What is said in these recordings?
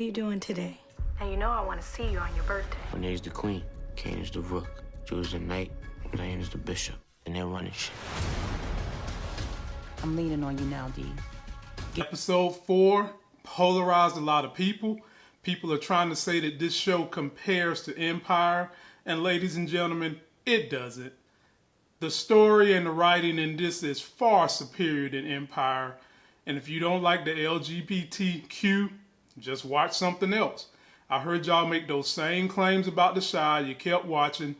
are you doing today? And you know I want to see you on your birthday. Monet's the queen, Cane is the rook, Dru's the knight, Diana is the bishop, and they're running shit. I'm leaning on you now, D. Episode 4 polarized a lot of people. People are trying to say that this show compares to Empire, and ladies and gentlemen, it doesn't. The story and the writing in this is far superior than Empire, and if you don't like the LGBTQ, just watch something else. I heard y'all make those same claims about the Chi. You kept watching.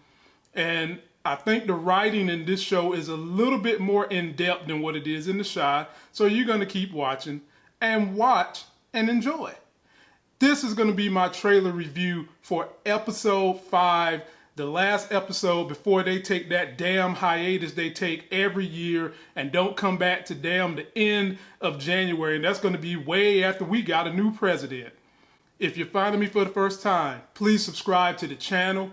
And I think the writing in this show is a little bit more in depth than what it is in the Chi. So you're going to keep watching and watch and enjoy. This is going to be my trailer review for episode 5, the last episode before they take that damn hiatus they take every year and don't come back to damn the end of January. And that's going to be way after we got a new president. If you're finding me for the first time, please subscribe to the channel.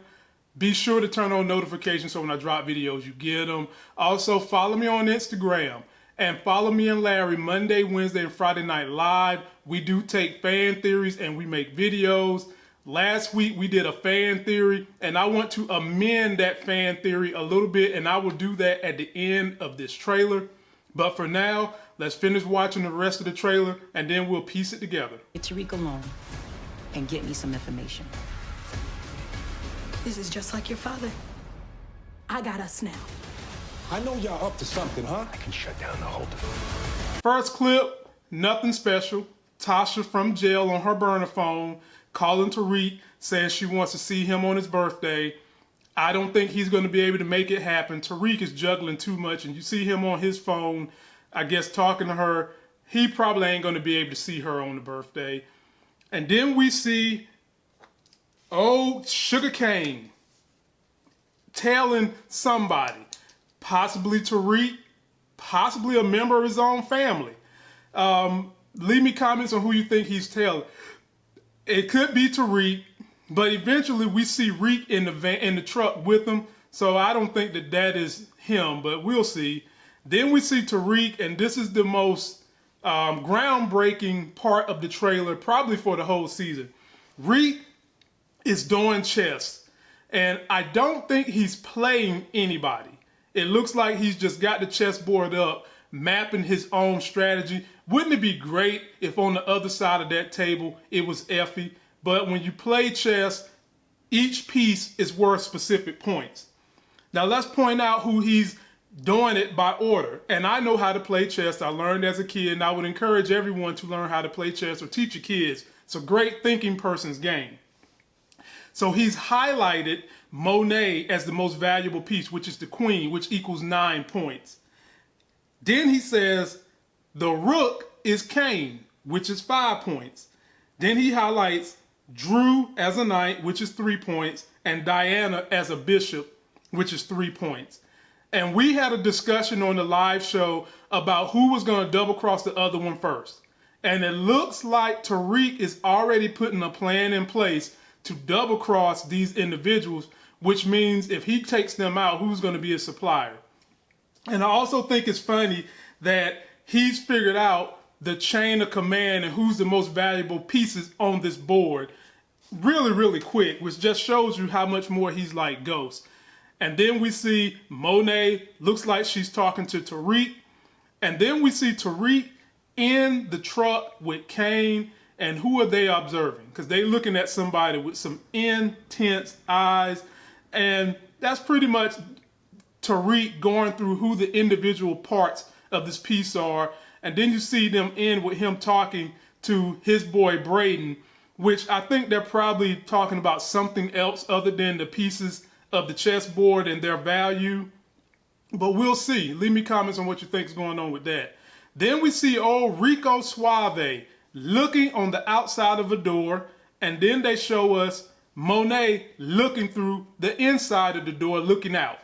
Be sure to turn on notifications so when I drop videos, you get them. Also, follow me on Instagram and follow me and Larry Monday, Wednesday, and Friday Night Live. We do take fan theories and we make videos. Last week we did a fan theory and I want to amend that fan theory a little bit and I will do that at the end of this trailer. But for now, let's finish watching the rest of the trailer and then we'll piece it together. Get Tariq alone and get me some information. This is just like your father. I got us now. I know y'all up to something, huh? I can shut down the whole thing. First clip, nothing special. Tasha from jail on her burner phone calling Tariq saying she wants to see him on his birthday. I don't think he's going to be able to make it happen. Tariq is juggling too much, and you see him on his phone, I guess, talking to her. He probably ain't going to be able to see her on the birthday. And then we see old Sugar Cane telling somebody, possibly Tariq, possibly a member of his own family. Um, leave me comments on who you think he's telling. It could be Tariq, but eventually we see Reek in the van in the truck with him. So I don't think that that is him, but we'll see. Then we see Tariq, and this is the most um, groundbreaking part of the trailer, probably for the whole season. Reek is doing chess, and I don't think he's playing anybody. It looks like he's just got the chessboard up, mapping his own strategy. Wouldn't it be great if on the other side of that table it was Effie? But when you play chess, each piece is worth specific points. Now let's point out who he's doing it by order. And I know how to play chess. I learned as a kid, and I would encourage everyone to learn how to play chess or teach your kids. It's a great thinking person's game. So he's highlighted Monet as the most valuable piece, which is the queen, which equals nine points. Then he says the rook is Cane, which is five points. Then he highlights Dru as a knight, which is three points, and Diana as a bishop, which is three points. And we had a discussion on the live show about who was going to double cross the other one first. And it looks like Tariq is already putting a plan in place to double cross these individuals, which means if he takes them out, who's going to be a supplier? And I also think it's funny that he's figured out the chain of command and who's the most valuable pieces on this board really, really quick, which just shows you how much more he's like Ghost. And then we see Monet, looks like she's talking to Tariq. And then we see Tariq in the truck with Cane. And who are they observing? Because they looking at somebody with some intense eyes. And that's pretty much Tariq going through who the individual parts of this piece are. And then you see them end with him talking to his boy Brayden, which I think they're probably talking about something else other than the pieces of the chessboard and their value. But we'll see. Leave me comments on what you think is going on with that. Then we see old Rico Suave looking on the outside of a door. And then they show us Monet looking through the inside of the door, looking out.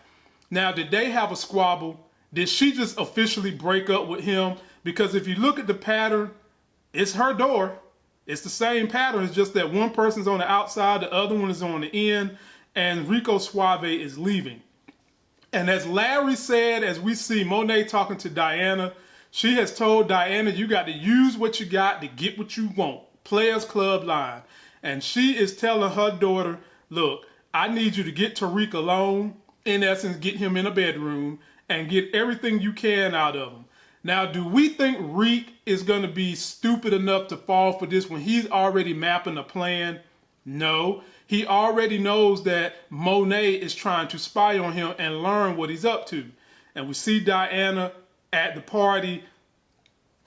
Now, did they have a squabble? Did she just officially break up with him? Because if you look at the pattern, it's her door. It's the same pattern. It's just that one person's on the outside, the other one is on the end and Rico Suave is leaving. And as Larry said, as we see Monet talking to Diana, she has told Diana, you got to use what you got to get what you want. Players Club line. And she is telling her daughter, look, I need you to get Tariq alone, in essence, get him in a bedroom and get everything you can out of him. Now, do we think Reek is going to be stupid enough to fall for this when he's already mapping a plan? No. He already knows that Monet is trying to spy on him and learn what he's up to. And we see Diana at the party,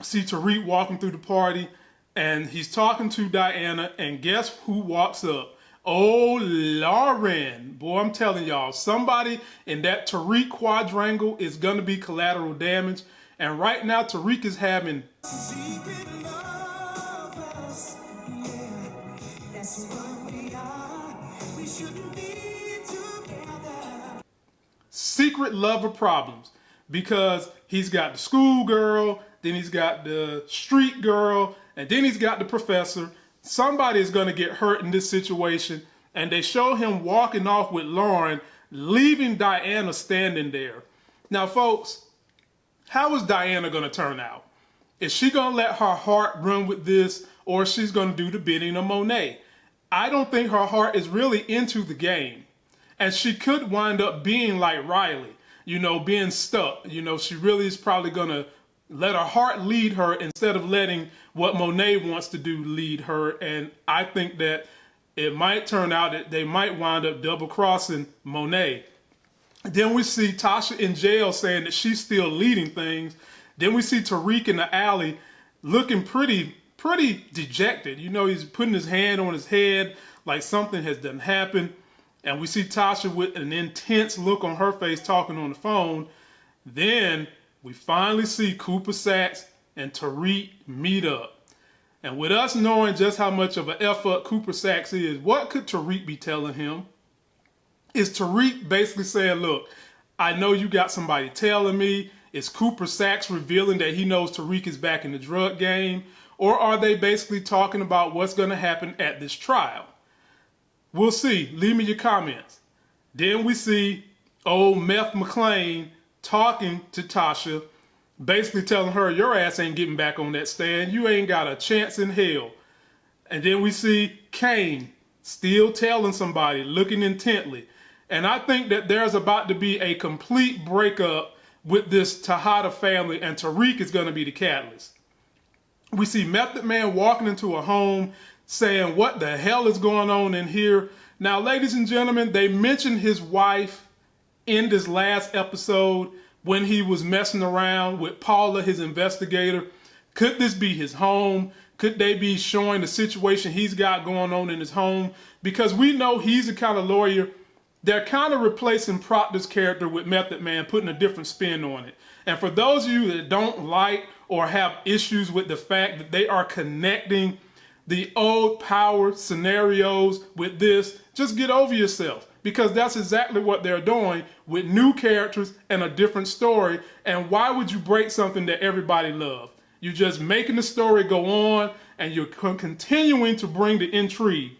see Tariq walking through the party, and he's talking to Diana, and guess who walks up? Oh, Lauren. Boy, I'm telling y'all, somebody in that Tariq quadrangle is going to be collateral damage. And right now, Tariq is having. Secret lover problems because he's got the schoolgirl, then he's got the street girl, and then he's got the professor. Somebody is going to get hurt in this situation, and they show him walking off with Lauren, leaving Diana standing there. Now, folks, how is Diana going to turn out? Is she going to let her heart run with this, or she's going to do the bidding of Monet? I don't think her heart is really into the game. And she could wind up being like Riley, you know, being stuck. You know, she really is probably going to let her heart lead her instead of letting what Monet wants to do lead her. And I think that it might turn out that they might wind up double crossing Monet. Then we see Tasha in jail saying that she's still leading things. Then we see Tariq in the alley looking pretty, pretty dejected. You know, he's putting his hand on his head like something has done happened. And we see Tasha with an intense look on her face talking on the phone. Then we finally see Cooper Saxe and Tariq meet up. And with us knowing just how much of an up Cooper Saxe is, what could Tariq be telling him? Is Tariq basically saying, look, I know you got somebody telling me. Is Cooper Saxe revealing that he knows Tariq is back in the drug game? Or are they basically talking about what's going to happen at this trial? We'll see. Leave me your comments. Then we see old Meth MacLean talking to Tasha, basically telling her, Your ass ain't getting back on that stand. You ain't got a chance in hell. And then we see Cane still telling somebody, looking intently. And I think that there's about to be a complete breakup with this Tejada family, and Tariq is going to be the catalyst. We see Method Man walking into a home saying, What the hell is going on in here? Now, ladies and gentlemen, they mentioned his wife in this last episode when he was messing around with Paula, his investigator. Could this be his home? Could they be showing the situation he's got going on in his home? Because we know he's the kind of lawyer they're kind of replacing Proctor's character with Method Man, putting a different spin on it. And for those of you that don't like or have issues with the fact that they are connecting the old power scenarios with this, just get over yourself because that's exactly what they're doing with new characters and a different story. And why would you break something that everybody loved? You're just making the story go on and you're continuing to bring the intrigue.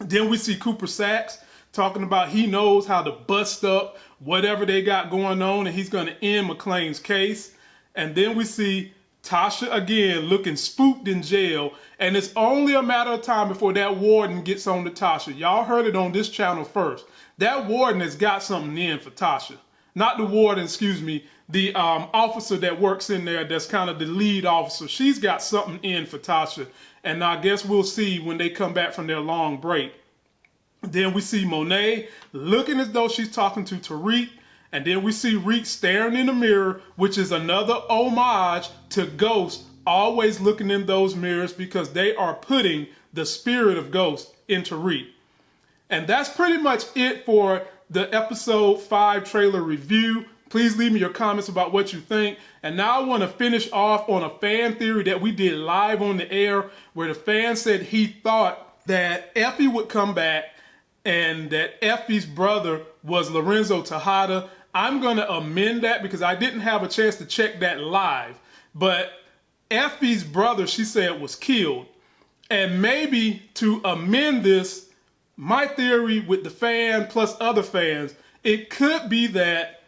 Then we see Cooper Saxe talking about he knows how to bust up whatever they got going on and he's going to end MacLean's case. And then we see Tasha again looking spooked in jail, and it's only a matter of time before that warden gets on to Tasha. Y'all heard it on this channel first. That warden has got something in for Tasha. Not the warden, excuse me, the um, officer that works in there that's kind of the lead officer. She's got something in for Tasha, and I guess we'll see when they come back from their long break. Then we see Monet looking as though she's talking to Tariq. And then we see Reek staring in the mirror, which is another homage to Ghost always looking in those mirrors because they are putting the spirit of Ghost into Reek. And that's pretty much it for the episode 5 trailer review. Please leave me your comments about what you think. And now I want to finish off on a fan theory that we did live on the air where the fan said he thought that Effie would come back and that Effie's brother was Lorenzo Tejada. I'm going to amend that because I didn't have a chance to check that live. But Effie's brother, she said, was killed. And maybe to amend this, my theory with the fan plus other fans, it could be that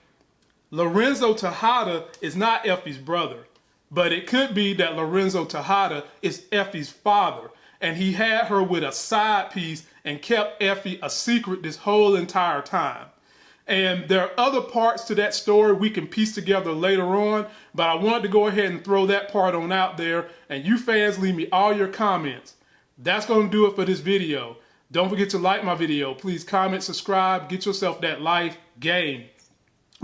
Lorenzo Tejada is not Effie's brother, but it could be that Lorenzo Tejada is Effie's father. and he had her with a side piece and kept Effie a secret this whole entire time. And there are other parts to that story we can piece together later on, but I wanted to go ahead and throw that part on out there. And you fans leave me all your comments. That's going to do it for this video. Don't forget to like my video. Please comment, subscribe, get yourself that life game.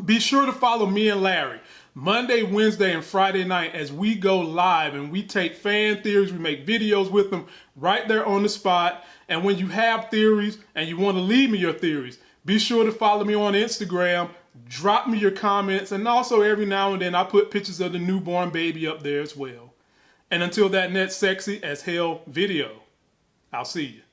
Be sure to follow me and Larry Monday, Wednesday, and Friday night as we go live and we take fan theories, we make videos with them right there on the spot. And when you have theories and you want to leave me your theories, be sure to follow me on Instagram. Drop me your comments. And also, every now and then, I put pictures of the newborn baby up there as well. And until that next sexy as hell video, I'll see you.